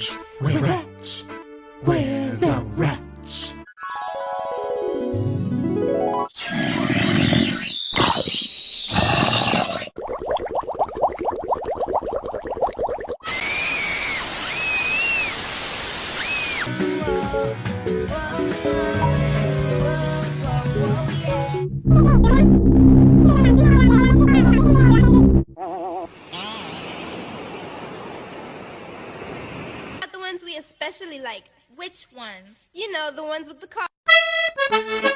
rats. We're rats. We're the rats. Not the ones we especially like. Which ones? You know, the ones with the car.